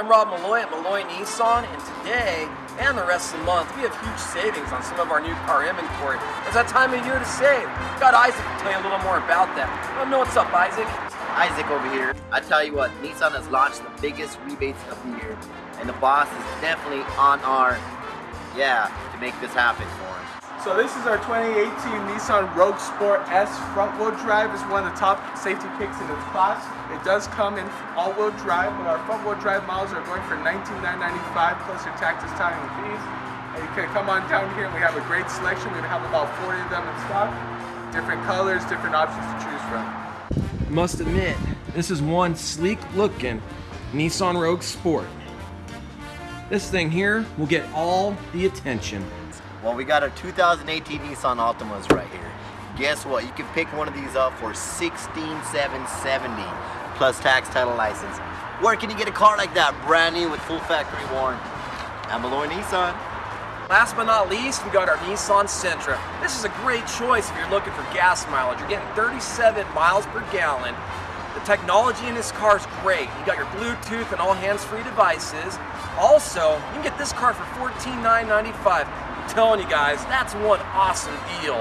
I'm Rob Malloy at Malloy Nissan, and today and the rest of the month we have huge savings on some of our new car inventory. It's that time of year to save. Got Isaac to tell you a little more about that. Let me know what's up, Isaac. Isaac over here. I tell you what, Nissan has launched the biggest rebates of the year, and the boss is definitely on our, yeah, to make this happen for him. So this is our 2018 Nissan Rogue Sport S front-wheel drive. is one of the top safety picks in its class. It does come in all-wheel drive, but our front-wheel drive models are going for $19,995 plus your taxes, towing, and fees. And you can come on down here and we have a great selection. We have about 40 of them in stock. Different colors, different options to choose from. Must admit, this is one sleek looking Nissan Rogue Sport. This thing here will get all the attention. Well, we got a 2018 Nissan Altimas right here. Guess what? You can pick one of these up for 16770 plus tax title license. Where can you get a car like that brand new with full factory warranty? At Malloy Nissan. Last but not least, we got our Nissan Sentra. This is a great choice if you're looking for gas mileage. You're getting 37 miles per gallon. The technology in this car is great. You got your Bluetooth and all hands-free devices. Also, you can get this car for $14,995 telling you guys, that's one awesome deal.